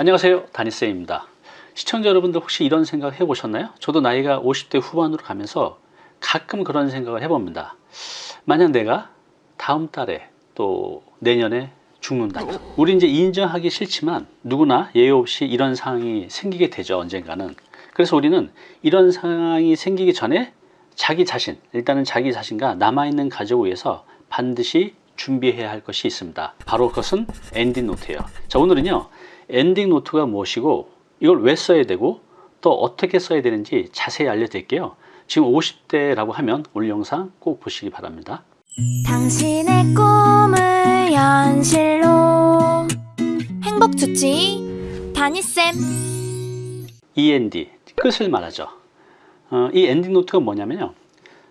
안녕하세요. 다니쌤입니다. 시청자 여러분들 혹시 이런 생각 해보셨나요? 저도 나이가 50대 후반으로 가면서 가끔 그런 생각을 해봅니다. 만약 내가 다음 달에 또 내년에 죽는다면 우리 이제 인정하기 싫지만 누구나 예외 없이 이런 상황이 생기게 되죠 언젠가는. 그래서 우리는 이런 상황이 생기기 전에 자기 자신 일단은 자기 자신과 남아있는 가족을 위해서 반드시 준비해야 할 것이 있습니다. 바로 그것은 엔딩 노트예요. 자 오늘은요 엔딩 노트가 무엇이고 이걸 왜 써야 되고 또 어떻게 써야 되는지 자세히 알려드릴게요. 지금 50대라고 하면 오늘 영상 꼭 보시기 바랍니다. 당신의 꿈을 현실로. 행복 주치 다니쌤. END 끝을 말하죠. 어, 이 엔딩 노트가 뭐냐면요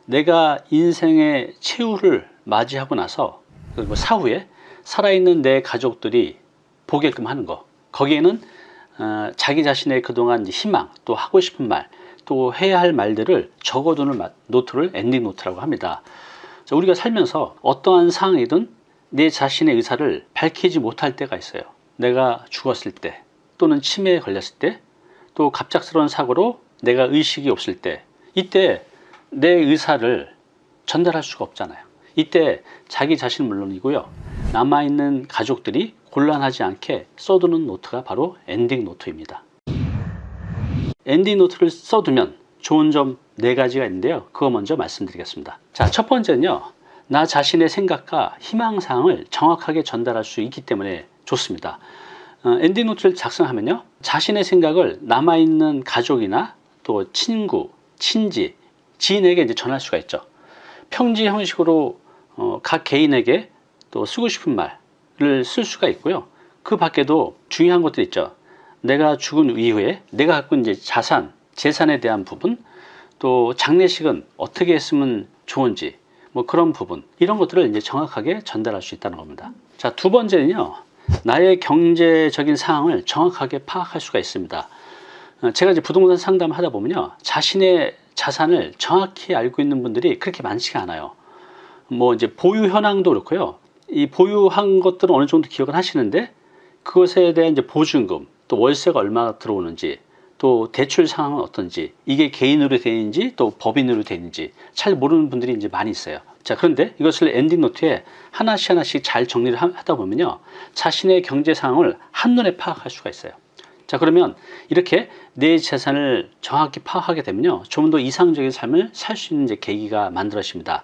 내가 인생의 최후를 맞이하고 나서 그리고 사후에 살아있는 내 가족들이 보게끔 하는 거. 거기에는 어, 자기 자신의 그동안 희망 또 하고 싶은 말 또 해야 할 말들을 적어두는 노트를 엔딩 노트라고 합니다. 자, 우리가 살면서 어떠한 상황이든 내 자신의 의사를 밝히지 못할 때가 있어요. 내가 죽었을 때 또는 치매에 걸렸을 때 또 갑작스러운 사고로 내가 의식이 없을 때 이때 내 의사를 전달할 수가 없잖아요 이때 자기 자신 물론이고요. 남아있는 가족들이 곤란하지 않게 써두는 노트가 바로 엔딩 노트입니다. 엔딩 노트를 써두면 좋은 점 네 가지가 있는데요. 그거 먼저 말씀드리겠습니다. 자 첫 번째는요. 나 자신의 생각과 희망사항을 정확하게 전달할 수 있기 때문에 좋습니다. 어, 엔딩 노트를 작성하면요. 자신의 생각을 남아있는 가족이나 또 친구, 친지, 지인에게 이제 전할 수가 있죠. 편지 형식으로 어, 각 개인에게 또 쓰고 싶은 말을 쓸 수가 있고요. 그 밖에도 중요한 것들 있죠. 내가 죽은 이후에 내가 갖고 이제 자산, 재산에 대한 부분 또 장례식은 어떻게 했으면 좋은지 뭐 그런 부분 이런 것들을 이제 정확하게 전달할 수 있다는 겁니다. 자 두 번째는요. 나의 경제적인 상황을 정확하게 파악할 수가 있습니다. 어, 제가 이제 부동산 상담을 하다 보면요. 자신의 자산을 정확히 알고 있는 분들이 그렇게 많지가 않아요 뭐 이제 보유 현황도 그렇고요. 이 보유한 것들은 어느 정도 기억을 하시는데 그것에 대한 이제 보증금 또 월세가 얼마나 들어오는지 또 대출 상황은 어떤지 이게 개인으로 되는지 또 법인으로 되는지 잘 모르는 분들이 이제 많이 있어요. 자 그런데 이것을 엔딩 노트에 하나씩 하나씩 잘 정리를 하다 보면요. 자신의 경제 상황을 한눈에 파악할 수가 있어요. 자 그러면 이렇게 내 재산을 정확히 파악하게 되면요. 좀 더 이상적인 삶을 살 수 있는 이제 계기가 만들어집니다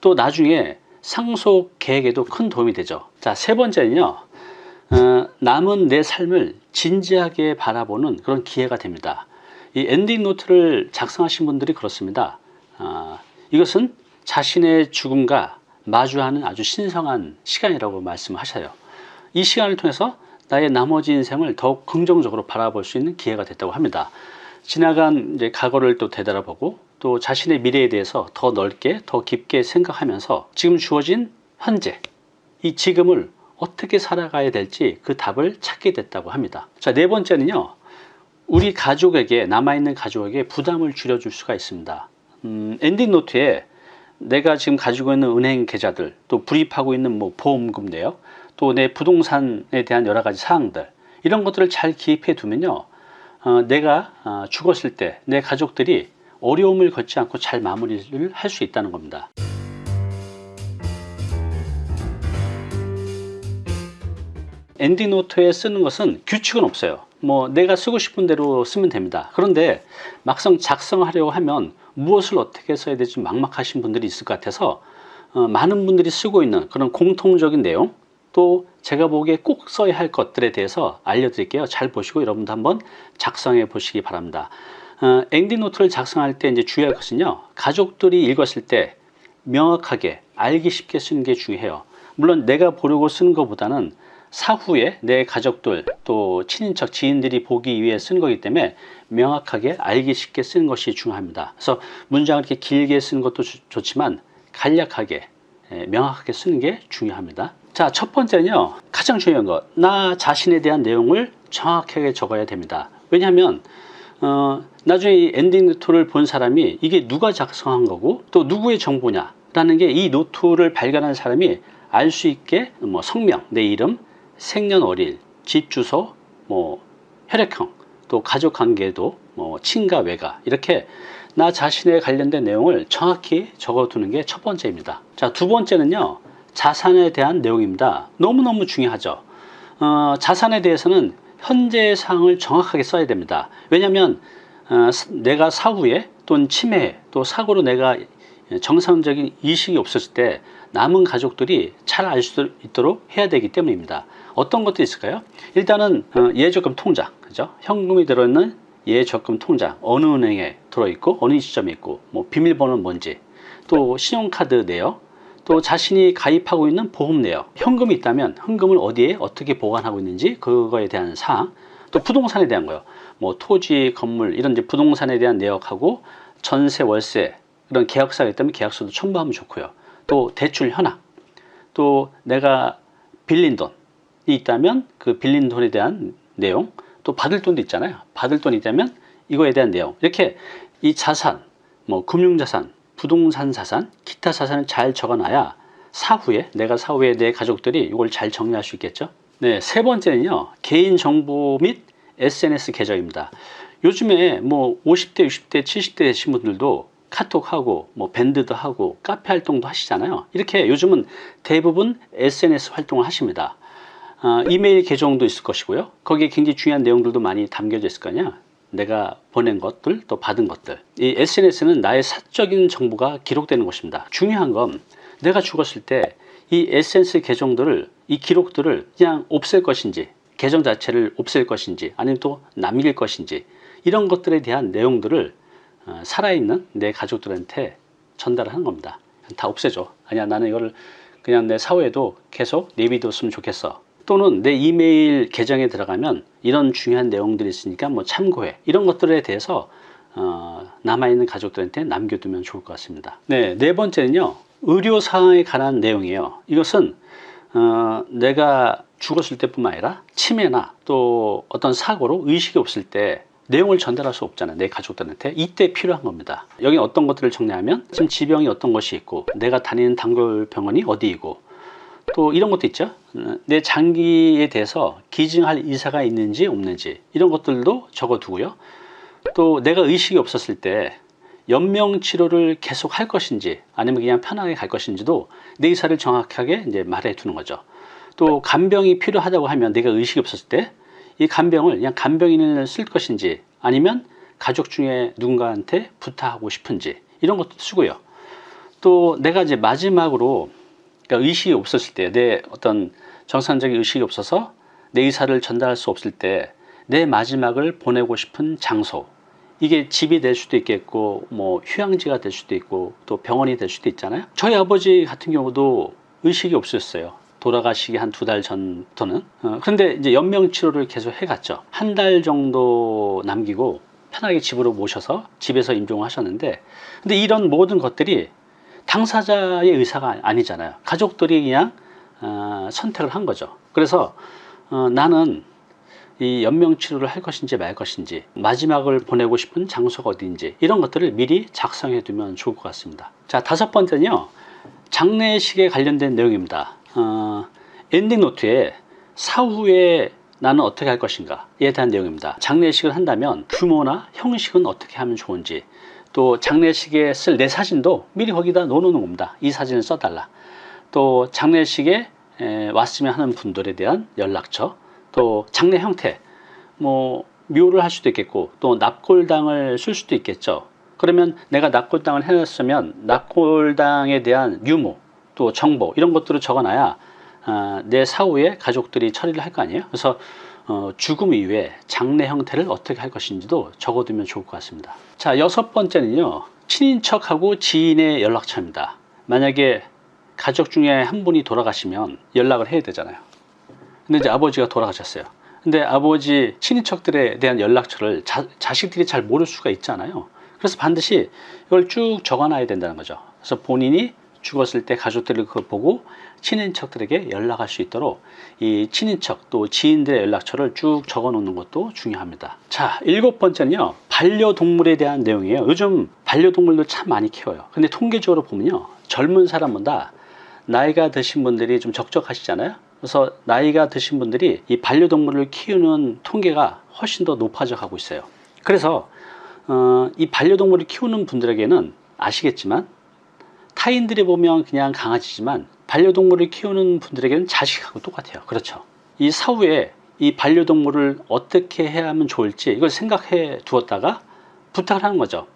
또 나중에 상속 계획에도 큰 도움이 되죠 자 세 번째는요 어, 남은 내 삶을 진지하게 바라보는 그런 기회가 됩니다. 이 엔딩 노트를 작성하신 분들이 그렇습니다. 어, 이것은 자신의 죽음과 마주하는 아주 신성한 시간이라고 말씀하셔요. 이 시간을 통해서 나의 나머지 인생을 더욱 긍정적으로 바라볼 수 있는 기회가 됐다고 합니다. 지나간 이제 과거를 또 되돌아보고 또 자신의 미래에 대해서 더 넓게 더 깊게 생각하면서 지금 주어진 현재 이 지금을 어떻게 살아가야 될지 그 답을 찾게 됐다고 합니다. 자네 번째는요 우리 가족에게 남아있는 가족에게 부담을 줄여줄 수가 있습니다. 음, 엔딩 노트에 내가 지금 가지고 있는 은행 계좌들 또 불입하고 있는 뭐 보험금 내역 또내 부동산에 대한 여러 가지 사항들 이런 것들을 잘 기입해 두면요 어, 내가 어, 죽었을 때 내 가족들이 어려움을 겪지 않고 잘 마무리를 할 수 있다는 겁니다. 엔딩 노트에 쓰는 것은 규칙은 없어요. 뭐 내가 쓰고 싶은 대로 쓰면 됩니다. 그런데 막상 작성하려고 하면 무엇을 어떻게 써야 될지 막막하신 분들이 있을 것 같아서 어, 많은 분들이 쓰고 있는 그런 공통적인 내용 또 제가 보기에 꼭 써야 할 것들에 대해서 알려드릴게요. 잘 보시고 여러분도 한번 작성해 보시기 바랍니다 어, 엔딩 노트를 작성할 때 이제 주의할 것은요. 가족들이 읽었을 때 명확하게 알기 쉽게 쓰는 게 중요해요. 물론 내가 보려고 쓰는 것보다는 사후에 내 가족들 또 친인척 지인들이 보기 위해 쓰는 거기 때문에 명확하게 알기 쉽게 쓰는 것이 중요합니다. 그래서 문장을 이렇게 길게 쓰는 것도 좋지만 간략하게 예, 명확하게 쓰는 게 중요합니다. 자 첫 번째는요. 가장 중요한 것 나 자신에 대한 내용을 정확하게 적어야 됩니다. 왜냐하면 어, 나중에 이 엔딩 노트를 본 사람이 이게 누가 작성한 거고 또 누구의 정보냐 라는 게 이 노트를 발견한 사람이 알 수 있게 뭐 성명, 내 이름, 생년월일, 집 주소, 뭐 혈액형, 또 가족 관계도 뭐 친가 외가 이렇게 나 자신에 관련된 내용을 정확히 적어두는 게 첫 번째입니다. 자, 두 번째는요. 자산에 대한 내용입니다. 너무너무 중요하죠. 어, 자산에 대해서는 현재 상황을 정확하게 써야 됩니다. 왜냐하면 어, 내가 사후에 또는 치매 또 사고로 내가 정상적인 이식이 없었을 때 남은 가족들이 잘 알 수 있도록 해야 되기 때문입니다. 어떤 것도 있을까요? 일단은 어, 예적금 통장, 그죠? 현금이 들어있는 예적금 통장 어느 은행에 들어있고 어느 시점에 있고 뭐 비밀번호는 뭔지 또 신용카드 내역 또 자신이 가입하고 있는 보험 내역 현금이 있다면 현금을 어디에 어떻게 보관하고 있는지 그거에 대한 사항 또 부동산에 대한 거요. 뭐 토지 건물 이런 이제 부동산에 대한 내역하고 전세 월세 이런 계약서가 있다면 계약서도 첨부하면 좋고요. 또 대출 현황 또 내가 빌린 돈이 있다면 그 빌린 돈에 대한 내용 또 받을 돈도 있잖아요. 받을 돈이 있다면 이거에 대한 내용. 이렇게 이 자산 뭐 금융자산 부동산 자산 기타 자산을 잘 적어놔야 사후에 내가 사후에 내 가족들이 이걸 잘 정리할 수 있겠죠? 네, 세 번째는요 개인 정보 및 SNS 계정입니다. 요즘에 뭐 50대 60대 70대 되신 분들도 카톡하고 뭐 밴드도 하고 카페 활동도 하시잖아요. 이렇게 요즘은 대부분 SNS 활동을 하십니다. 어, 이메일 계정도 있을 것이고요. 거기에 굉장히 중요한 내용들도 많이 담겨져 있을 거냐 내가 보낸 것들 또 받은 것들. 이 SNS는 나의 사적인 정보가 기록되는 것입니다. 중요한 건 내가 죽었을 때 이 SNS 계정들을 이 기록들을 그냥 없앨 것인지 계정 자체를 없앨 것인지 아니면 또 남길 것인지 이런 것들에 대한 내용들을 어, 살아있는 내 가족들한테 전달하는 겁니다. 다 없애줘. 아니야 나는 이거를 그냥 내 사후에도 계속 내비뒀으면 좋겠어 또는 내 이메일 계정에 들어가면 이런 중요한 내용들이 있으니까 뭐 참고해. 이런 것들에 대해서 어, 남아있는 가족들한테 남겨두면 좋을 것 같습니다. 네, 네 번째는요. 의료 사항에 관한 내용이에요. 이것은 어, 내가 죽었을 때뿐만 아니라 치매나 또 어떤 사고로 의식이 없을 때 내용을 전달할 수 없잖아요. 내 가족들한테. 이때 필요한 겁니다. 여기 어떤 것들을 정리하면 지금 지병이 어떤 것이 있고 내가 다니는 단골 병원이 어디이고 또 이런 것도 있죠. 어, 내 장기에 대해서 기증할 의사가 있는지 없는지 이런 것들도 적어두고요. 또 내가 의식이 없었을 때 연명 치료를 계속 할 것인지 아니면 그냥 편하게 갈 것인지도 내 의사를 정확하게 이제 말해 두는 거죠. 또 간병이 필요하다고 하면 내가 의식이 없었을 때 이 간병을 그냥 간병인을 쓸 것인지 아니면 가족 중에 누군가한테 부탁하고 싶은지 이런 것도 쓰고요. 또 내가 이제 마지막으로 그러니까 의식이 없었을 때 내 어떤 정상적인 의식이 없어서 내 의사를 전달할 수 없을 때 내 마지막을 보내고 싶은 장소. 이게 집이 될 수도 있겠고 뭐 휴양지가 될 수도 있고 또 병원이 될 수도 있잖아요. 저희 아버지 같은 경우도 의식이 없었어요. 돌아가시기 한 두 달 전부터는. 어, 그런데 이제 연명 치료를 계속 해갔죠. 한 달 정도 남기고 편하게 집으로 모셔서 집에서 임종을 하셨는데 근데 이런 모든 것들이 당사자의 의사가 아니잖아요. 가족들이 그냥 어, 선택을 한 거죠. 그래서 어, 나는 이 연명치료를 할 것인지 말 것인지 마지막을 보내고 싶은 장소가 어디인지 이런 것들을 미리 작성해 두면 좋을 것 같습니다. 자 다섯 번째는요. 장례식에 관련된 내용입니다. 어, 엔딩 노트에 사후에 나는 어떻게 할 것인가에 대한 내용입니다. 장례식을 한다면 규모나 형식은 어떻게 하면 좋은지 또 장례식에 쓸 내 사진도 미리 거기다 넣어놓는 겁니다. 이 사진을 써달라. 또 장례식에 에, 왔으면 하는 분들에 대한 연락처 또 장례 형태 뭐 묘를 할 수도 있겠고 또 납골당을 쓸 수도 있겠죠. 그러면 내가 납골당을 해놨으면 납골당에 대한 유무 또 정보 이런 것들을 적어놔야 어, 내 사후에 가족들이 처리를 할 거 아니에요? 그래서 어, 죽음 이후에 장례 형태를 어떻게 할 것인지도 적어두면 좋을 것 같습니다. 자 여섯 번째는요 친인척하고 지인의 연락처입니다. 만약에 가족 중에 한 분이 돌아가시면 연락을 해야 되잖아요. 근데 이제 아버지가 돌아가셨어요. 근데 아버지 친인척들에 대한 연락처를 자, 자식들이 잘 모를 수가 있잖아요. 그래서 반드시 이걸 쭉 적어놔야 된다는 거죠. 그래서 본인이 죽었을 때 가족들을 그걸 보고 친인척들에게 연락할 수 있도록 이 친인척 또 지인들의 연락처를 쭉 적어 놓는 것도 중요합니다. 자 일곱 번째는요 반려동물에 대한 내용이에요. 요즘 반려동물도 참 많이 키워요. 근데 통계적으로 보면요 젊은 사람보다 나이가 드신 분들이 좀 적적하시잖아요? 그래서 나이가 드신 분들이 이 반려동물을 키우는 통계가 훨씬 더 높아져 가고 있어요. 그래서 어, 이 반려동물을 키우는 분들에게는 아시겠지만 타인들이 보면 그냥 강아지지만 반려동물을 키우는 분들에게는 자식하고 똑같아요. 그렇죠. 이 사후에 이 반려동물을 어떻게 해야 하면 좋을지 이걸 생각해 두었다가 부탁을 하는 거죠.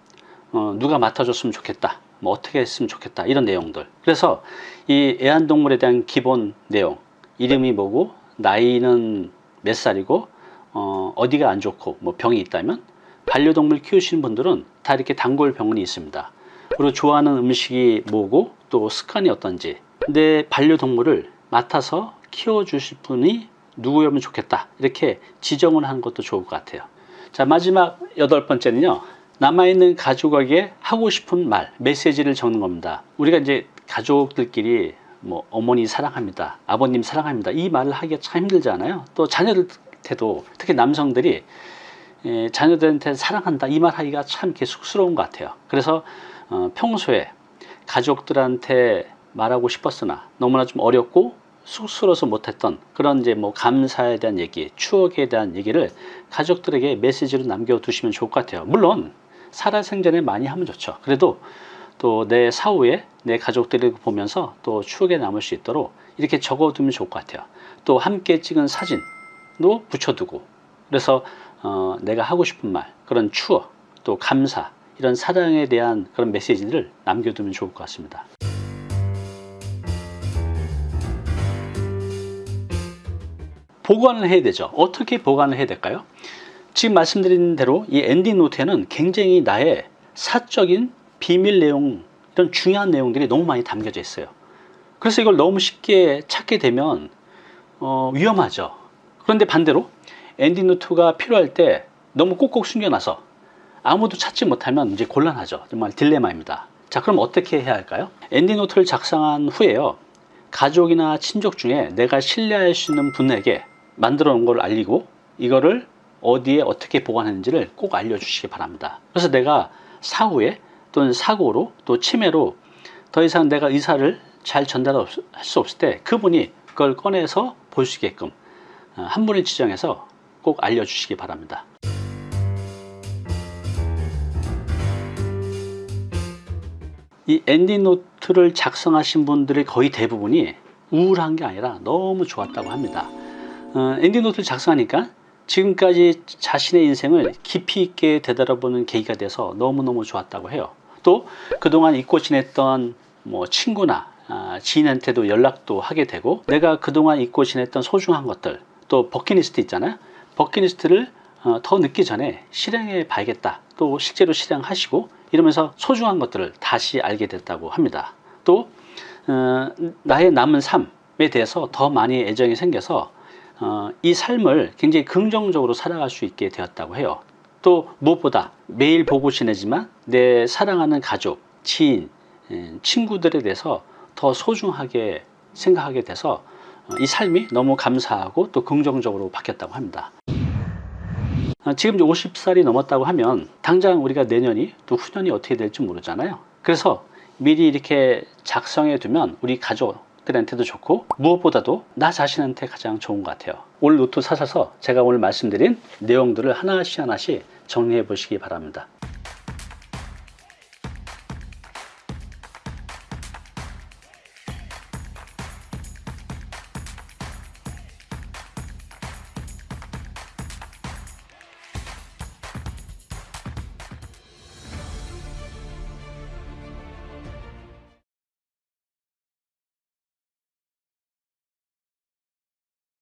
어, 누가 맡아줬으면 좋겠다. 뭐 어떻게 했으면 좋겠다. 이런 내용들. 그래서 이 애완동물에 대한 기본 내용. 이름이 뭐고, 나이는 몇 살이고, 어, 어디가 안 좋고, 뭐 병이 있다면, 반려동물 키우시는 분들은 다 이렇게 단골 병원이 있습니다. 그리고 좋아하는 음식이 뭐고, 또 습관이 어떤지. 내 반려동물을 맡아서 키워주실 분이 누구였으면 좋겠다. 이렇게 지정을 하는 것도 좋을 것 같아요. 자, 마지막 여덟 번째는요. 남아있는 가족에게 하고 싶은 말, 메시지를 적는 겁니다. 우리가 이제 가족들끼리 뭐 어머니 사랑합니다. 아버님 사랑합니다. 이 말을 하기가 참 힘들잖아요. 또 자녀들한테도 특히 남성들이 에, 자녀들한테 사랑한다 이 말 하기가 참 이렇게 쑥스러운 것 같아요. 그래서 어, 평소에 가족들한테 말하고 싶었으나 너무나 좀 어렵고 쑥스러워서 못했던 그런 이제 뭐 감사에 대한 얘기, 추억에 대한 얘기를 가족들에게 메시지로 남겨두시면 좋을 것 같아요. 물론 살아생전에 많이 하면 좋죠. 그래도 또 내 사후에 내 가족들을 보면서 또 추억에 남을 수 있도록 이렇게 적어두면 좋을 것 같아요. 또 함께 찍은 사진도 붙여두고 그래서 어, 내가 하고 싶은 말, 그런 추억, 또 감사 이런 사랑에 대한 그런 메시지를 남겨두면 좋을 것 같습니다. 보관을 해야 되죠. 어떻게 보관을 해야 될까요? 지금 말씀드린 대로 이 엔딩 노트에는 굉장히 나의 사적인 비밀 내용 이런 중요한 내용들이 너무 많이 담겨져 있어요. 그래서 이걸 너무 쉽게 찾게 되면 어, 위험하죠. 그런데 반대로 엔딩 노트가 필요할 때 너무 꼭꼭 숨겨놔서 아무도 찾지 못하면 이제 곤란하죠. 정말 딜레마입니다. 자, 그럼 어떻게 해야 할까요? 엔딩 노트를 작성한 후에요. 가족이나 친족 중에 내가 신뢰할 수 있는 분에게 만들어 놓은 걸 알리고 이거를 어디에 어떻게 보관했는지를 꼭 알려주시기 바랍니다. 그래서 내가 사후에 또는 사고로 또 치매로 더 이상 내가 의사를 잘 전달할 수 없을 때 그분이 그걸 꺼내서 볼 수 있게끔 어, 한 분을 지정해서 꼭 알려주시기 바랍니다. 이 엔딩 노트를 작성하신 분들의 거의 대부분이 우울한 게 아니라 너무 좋았다고 합니다. 어, 엔딩 노트를 작성하니까 지금까지 자신의 인생을 깊이 있게 되돌아보는 계기가 돼서 너무너무 좋았다고 해요. 또 그동안 잊고 지냈던 뭐 친구나 아, 지인한테도 연락도 하게 되고 내가 그동안 잊고 지냈던 소중한 것들 또 버킷리스트 있잖아요. 버킷리스트를 어, 더 늦기 전에 실행해 봐야겠다. 또 실제로 실행하시고 이러면서 소중한 것들을 다시 알게 됐다고 합니다. 또 어, 나의 남은 삶에 대해서 더 많이 애정이 생겨서 어, 이 삶을 굉장히 긍정적으로 살아갈 수 있게 되었다고 해요. 또 무엇보다 매일 보고 지내지만 내 사랑하는 가족, 지인, 에, 친구들에 대해서 더 소중하게 생각하게 돼서 어, 이 삶이 너무 감사하고 또 긍정적으로 바뀌었다고 합니다. 어, 지금 이제 50살이 넘었다고 하면 당장 우리가 내년이 또 후년이 어떻게 될지 모르잖아요. 그래서 미리 이렇게 작성해 두면 우리 가족 들한테도 좋고 무엇보다도 나 자신한테 가장 좋은 것 같아요. 올 노트 사셔서 제가 오늘 말씀드린 내용들을 하나씩 하나씩 정리해 보시기 바랍니다.